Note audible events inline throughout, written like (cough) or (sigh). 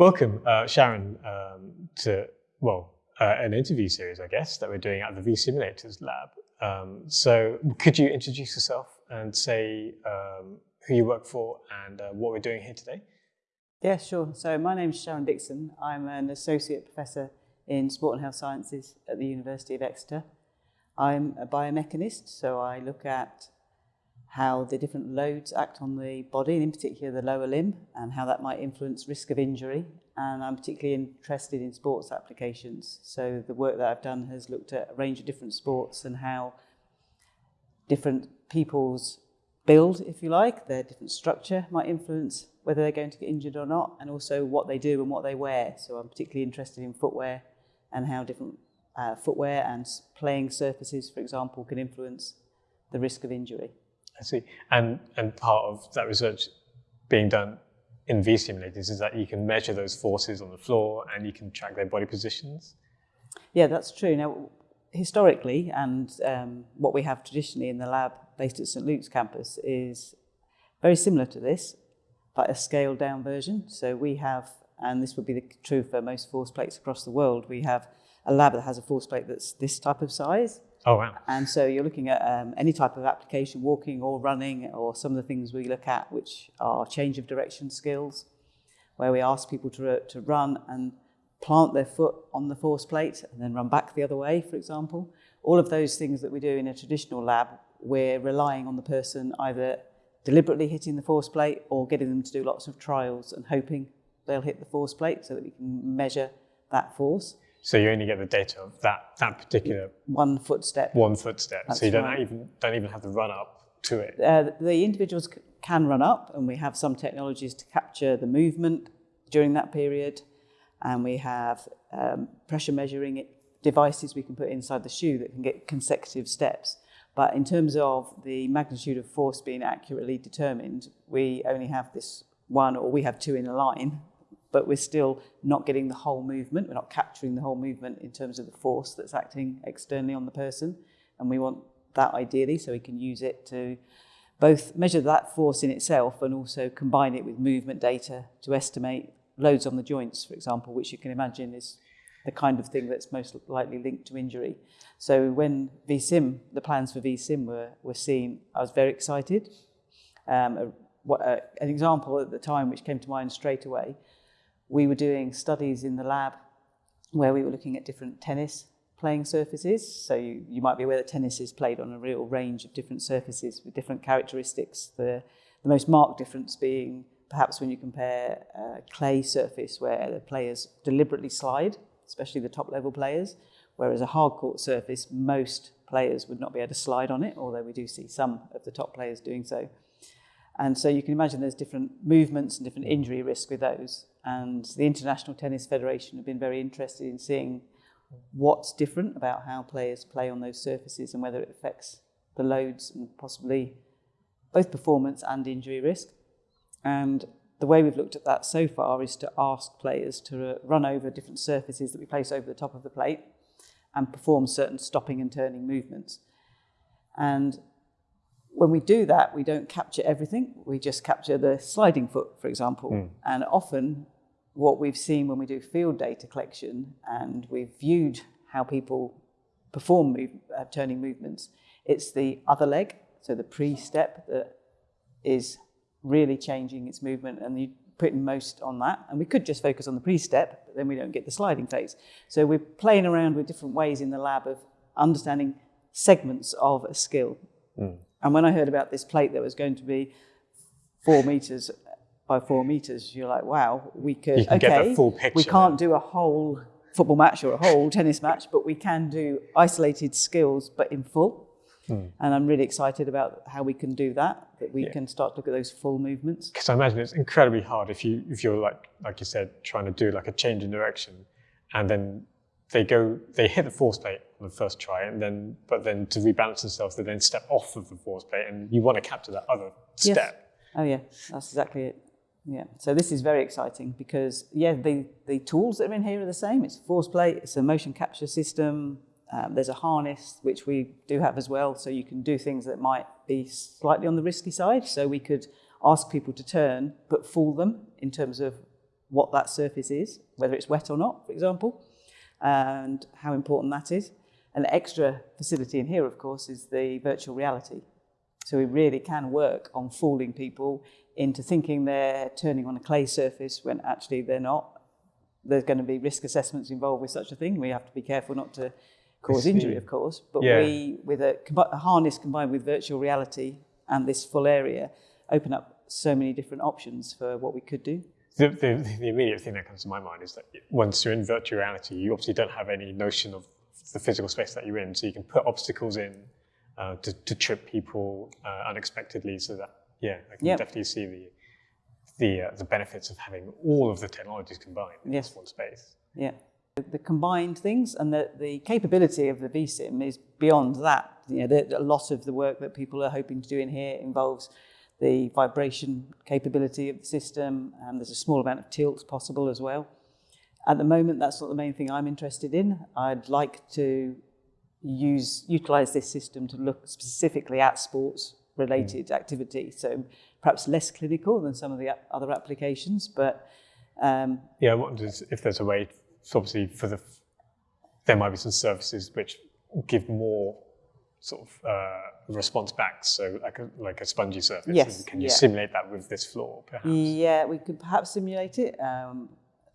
Welcome, uh, Sharon, um, to, well, uh, an interview series, I guess, that we're doing at the V Simulators Lab. Um, so could you introduce yourself and say um, who you work for and uh, what we're doing here today? Yeah, sure. So my name is Sharon Dixon. I'm an associate professor in sport and health sciences at the University of Exeter. I'm a biomechanist, so I look at how the different loads act on the body, and in particular the lower limb, and how that might influence risk of injury. And I'm particularly interested in sports applications. So the work that I've done has looked at a range of different sports and how different people's build, if you like, their different structure might influence whether they're going to get injured or not, and also what they do and what they wear. So I'm particularly interested in footwear and how different uh, footwear and playing surfaces, for example, can influence the risk of injury. I see. And, and part of that research being done in V simulators is that you can measure those forces on the floor and you can track their body positions. Yeah, that's true. Now, historically, and um, what we have traditionally in the lab based at St Luke's campus is very similar to this, but a scaled down version. So we have, and this would be the, true for most force plates across the world, we have a lab that has a force plate that's this type of size, Oh, wow. And so you're looking at um, any type of application, walking or running, or some of the things we look at, which are change of direction skills, where we ask people to, to run and plant their foot on the force plate and then run back the other way, for example. All of those things that we do in a traditional lab, we're relying on the person either deliberately hitting the force plate or getting them to do lots of trials and hoping they'll hit the force plate so that we can measure that force. So you only get the data of that that particular one footstep. One footstep. That's so you don't right. even don't even have to run up to it. Uh, the individuals can run up, and we have some technologies to capture the movement during that period, and we have um, pressure measuring devices we can put inside the shoe that can get consecutive steps. But in terms of the magnitude of force being accurately determined, we only have this one, or we have two in a line, but we're still not getting the whole movement. We're not capturing the whole movement in terms of the force that's acting externally on the person. And we want that ideally so we can use it to both measure that force in itself and also combine it with movement data to estimate loads on the joints, for example, which you can imagine is the kind of thing that's most likely linked to injury. So when VSIM, the plans for VSIM were, were seen, I was very excited. Um, a, what, uh, an example at the time which came to mind straight away we were doing studies in the lab where we were looking at different tennis playing surfaces. So you, you might be aware that tennis is played on a real range of different surfaces with different characteristics. The, the most marked difference being perhaps when you compare a clay surface where the players deliberately slide, especially the top level players, whereas a hard court surface, most players would not be able to slide on it, although we do see some of the top players doing so. And so you can imagine there's different movements and different injury risk with those. And the International Tennis Federation have been very interested in seeing what's different about how players play on those surfaces and whether it affects the loads and possibly both performance and injury risk. And the way we've looked at that so far is to ask players to uh, run over different surfaces that we place over the top of the plate and perform certain stopping and turning movements. And when we do that, we don't capture everything. We just capture the sliding foot, for example. Mm. And often what we've seen when we do field data collection and we've viewed how people perform move, uh, turning movements, it's the other leg, so the pre-step that is really changing its movement and you put most on that. And we could just focus on the pre-step, but then we don't get the sliding phase. So we're playing around with different ways in the lab of understanding segments of a skill. Mm. And when I heard about this plate that was going to be four meters by four meters, you're like, wow, we could, okay, we can't do a whole football match or a whole tennis match, but we can do isolated skills, but in full. Hmm. And I'm really excited about how we can do that, that we yeah. can start to look at those full movements. Because I imagine it's incredibly hard if you if you're like like you said, trying to do like a change in direction and then they go, they hit the force plate on the first try, and then, but then to rebalance themselves, they then step off of the force plate, and you want to capture that other yes. step. Oh yeah, that's exactly it. Yeah, so this is very exciting because yeah, the the tools that are in here are the same. It's a force plate, it's a motion capture system. Um, there's a harness which we do have as well, so you can do things that might be slightly on the risky side. So we could ask people to turn, but fool them in terms of what that surface is, whether it's wet or not, for example, and how important that is. An extra facility in here, of course, is the virtual reality. So we really can work on fooling people into thinking they're turning on a clay surface when actually they're not. There's going to be risk assessments involved with such a thing. We have to be careful not to cause injury, of course. But Yeah. we, with a, a harness combined with virtual reality and this full area, open up so many different options for what we could do. The, the, the immediate thing that comes to my mind is that once you're in virtual reality, you obviously don't have any notion of the physical space that you're in. So you can put obstacles in uh, to, to trip people uh, unexpectedly. So that, yeah, I can Yep. definitely see the, the, uh, the benefits of having all of the technologies combined in Yes. this one space. Yeah. The, the combined things and the, the capability of the VSIM is beyond that. You know, the, a lot of the work that people are hoping to do in here involves the vibration capability of the system, and there's a small amount of tilt possible as well. At the moment, that's not the main thing I'm interested in. I'd like to use utilize this system to look specifically at sports related activity. So perhaps less clinical than some of the other applications, but um, Yeah, I wonder if there's a way, so obviously, for the, there might be some services which give more sort of uh, response back. So like a, like a spongy surface. Yes, Can you yeah. simulate that with this floor, perhaps? Yeah, we could perhaps simulate it. Um,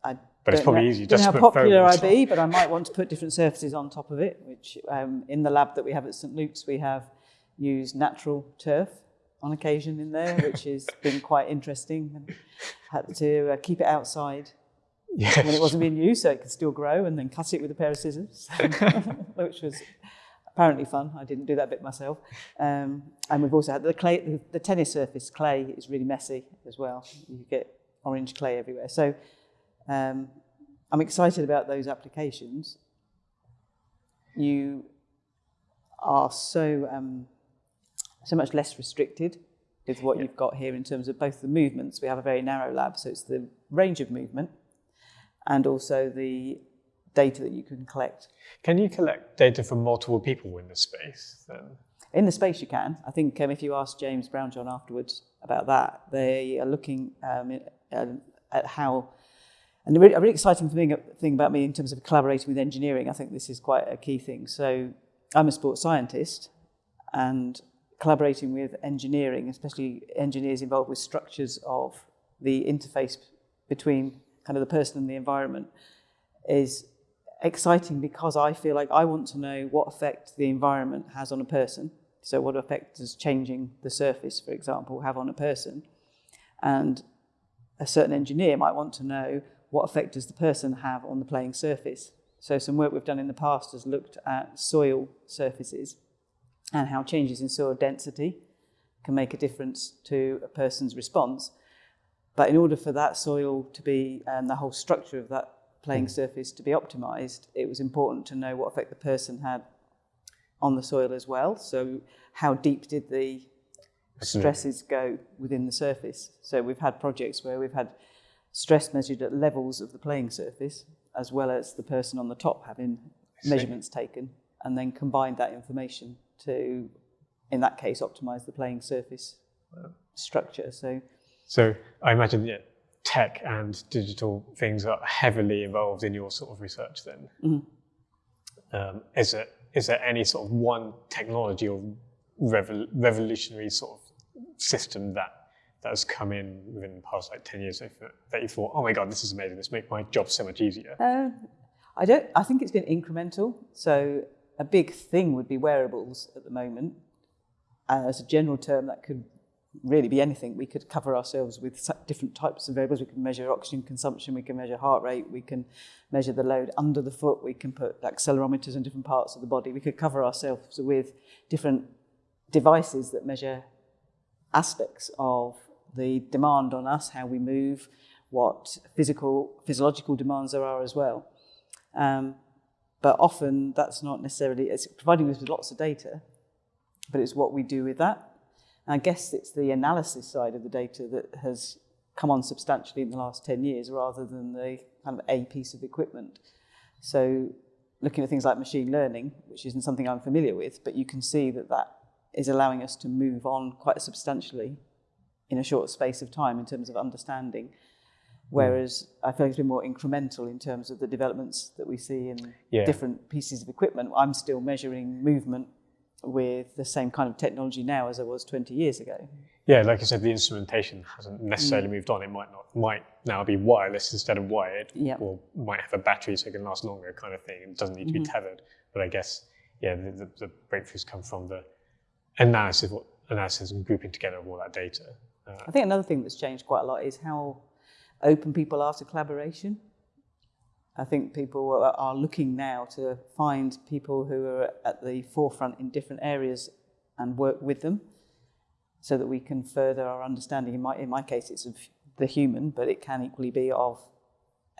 I But it's probably know, easy just how put popular I be, but I might want to put different surfaces on top of it. Which um, in the lab that we have at St Luke's, we have used natural turf on occasion in there, which (laughs) has been quite interesting. And had to uh, keep it outside Yes. when it wasn't being used, so it could still grow, and then cut it with a pair of scissors, (laughs) which was apparently fun. I didn't do that bit myself. Um, and we've also had the clay, the, the tennis surface clay is really messy as well. You get orange clay everywhere. So um, I'm excited about those applications. You are so um, so much less restricted with what you've got here in terms of both the movements. We have a very narrow lab, so it's the range of movement and also the data that you can collect. Can you collect data from multiple people in the space then? In the space you can. I think um, if you ask James Brownjohn afterwards about that, they are looking um, um, at how, and the really, a really exciting thing, thing about me in terms of collaborating with engineering, I think this is quite a key thing. So I'm a sports scientist and collaborating with engineering, especially engineers involved with structures of the interface between kind of the person and the environment is exciting because I feel like I want to know what effect the environment has on a person. So, what effect does changing the surface, for example, have on a person? And a certain engineer might want to know what effect does the person have on the playing surface. So, some work we've done in the past has looked at soil surfaces and how changes in soil density can make a difference to a person's response. But in order for that soil to be, and the whole structure of that playing hmm. surface to be optimized, it was important to know what effect the person had on the soil as well. So, how deep did the stresses go within the surface? So, we've had projects where we've had stress measured at levels of the playing surface, as well as the person on the top having measurements taken, and then combined that information to, in that case, optimize the playing surface structure. So, So I imagine yeah, tech and digital things are heavily involved in your sort of research then. Um, is, it, is there any sort of one technology or revol- revolutionary sort of system that that has come in within the past like 10 years that you- thought, oh my God, this is amazing, this makes my job so much easier? Uh, I don't. I think it's been incremental. So a big thing would be wearables at the moment. Uh, as a general term, that could really be anything. We could cover ourselves with different types of wearables. We can measure oxygen consumption. We can measure heart rate. We can measure the load under the foot. We can put accelerometers in different parts of the body. We could cover ourselves with different devices that measure aspects of the demand on us, how we move, what physical, physiological demands there are as well. Um, but often that's not necessarily, it's providing us with lots of data, but it's what we do with that. And I guess it's the analysis side of the data that has come on substantially in the last 10 years rather than the kind of a piece of equipment. So looking at things like machine learning, which isn't something I'm familiar with, but you can see that that is allowing us to move on quite substantially in a short space of time in terms of understanding Whereas I feel it's been more incremental in terms of the developments that we see in Yeah. different pieces of equipment. I'm still measuring movement with the same kind of technology now as I was 20 years ago. Yeah, like I said, the instrumentation hasn't Mm. necessarily moved on. It might not, might now be wireless instead of wired, Yeah. or might have a battery so it can last longer, kind of thing. It doesn't need to Mm-hmm. be tethered. But I guess, yeah, the, the, the breakthroughs come from the analysis, what analysis and grouping together of all that data. Uh, I think another thing that's changed quite a lot is how open people are to collaboration. I think people are, looking now to find people who are at the forefront in different areas and work with them so that we can further our understanding. In my, in my case, it's of the human, but it can equally be of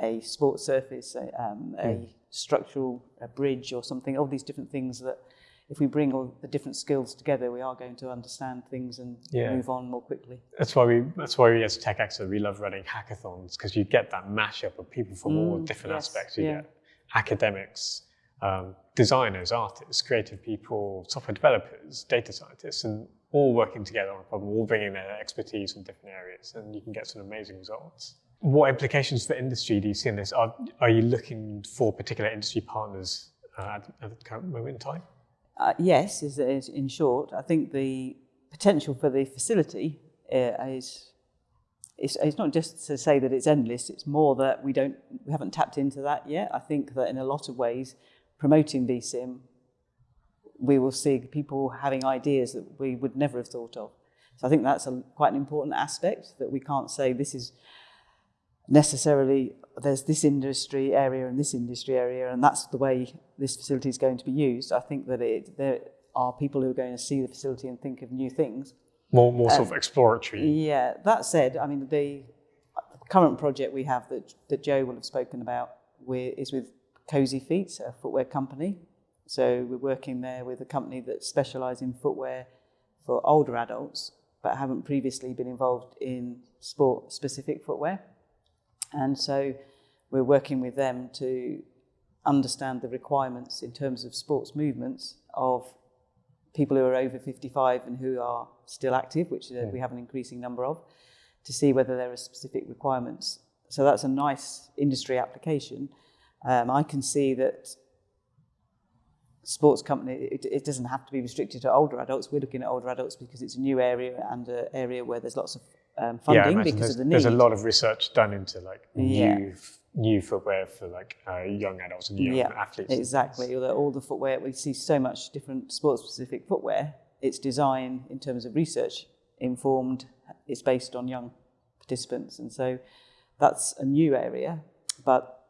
a sports surface, a, um, a structural a bridge or something, all these different things that if we bring all the different skills together, we are going to understand things and Yeah. move on more quickly. That's why we. That's why we as TechExeter we love running hackathons because you get that mashup of people from all different Mm, yes, aspects. You yeah. get academics, um, designers, artists, creative people, software developers, data scientists, and all working together on a problem, all bringing their expertise from different areas, and you can get some amazing results. What implications for industry do you see in this? Are, are you looking for particular industry partners uh, at, at the current moment in time? Uh, yes, is, is in short. I think the potential for the facility uh, is it's, it's not just to say that it's endless. It's more that we don't we haven't tapped into that yet. I think that in a lot of ways, promoting VSIM, we will see people having ideas that we would never have thought of. So I think that's a, quite an important aspect that we can't say this is necessarily there's this industry area and this industry area, and that's the way this facility is going to be used. I think that it, there are people who are going to see the facility and think of new things. More, more Um, sort of exploratory. Yeah, that said, I mean, the current project we have that, that Joe will have spoken about is with Cosyfeet, a footwear company. So we're working there with a company that specialises in footwear for older adults, but haven't previously been involved in sport-specific footwear. And so we're working with them to understand the requirements in terms of sports movements of people who are over 55 and who are still active, which uh, we have an increasing number of, to see whether there are specific requirements. So that's a nice industry application. Um, I can see that sports company, it, it doesn't have to be restricted to older adults. We're looking at older adults because it's a new area and an area where there's lots of um, funding imagine because there's, of the need. there's a lot of research done into like Yeah. new new footwear for like uh, young adults and young yeah, athletes. exactly. Although all the footwear, we see so much different sports-specific footwear. Its design, in terms of research, informed. It's based on young participants, and so that's a new area. But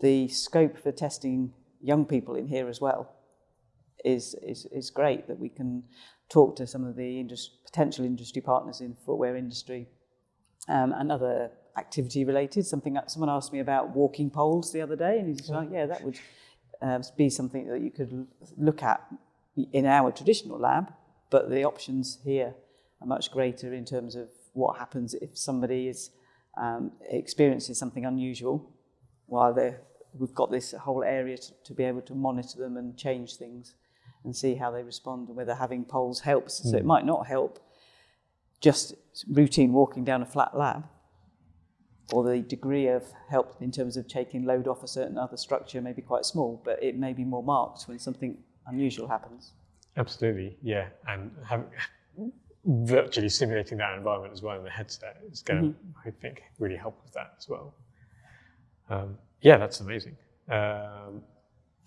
the scope for testing young people in here as well is is, is great. That we can talk to some of the indus- potential industry partners in the footwear industry um, and other activity related. Something someone asked me about walking poles the other day, and he's like, "Yeah, that would um, be something that you could look at in our traditional lab, but the options here are much greater in terms of what happens if somebody is um, experiencing something unusual while they're we've got this whole area to, to be able to monitor them and change things and see how they respond and whether having poles helps. So it might not help just routine walking down a flat lab or the degree of help in terms of taking load off a certain other structure may be quite small, but it may be more marked when something unusual happens. Absolutely, yeah, and have, virtually simulating that environment as well in the headset is going to, Mm-hmm. I think, really help with that as well. Um, yeah, that's amazing. Um,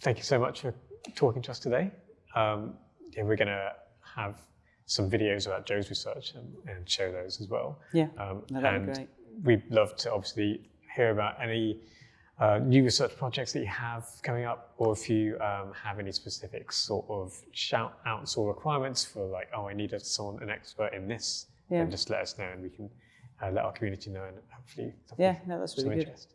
thank you so much for talking to us today. Um, yeah, we're going to have some videos about Joe's research and, and show those as well. Yeah, Um, no, that'd be and great. we'd love to obviously hear about any uh, new research projects that you have coming up, or if you um, have any specific sort of shout outs or requirements for like, oh, I need a, someone, an expert in this, Yeah. then just let us know and we can uh, let our community know and hopefully Yeah, no, that's really good. interest.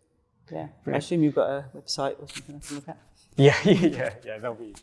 Yeah, I assume you've got a website or something I can look at. Yeah, (laughs) yeah, yeah, yeah, there'll be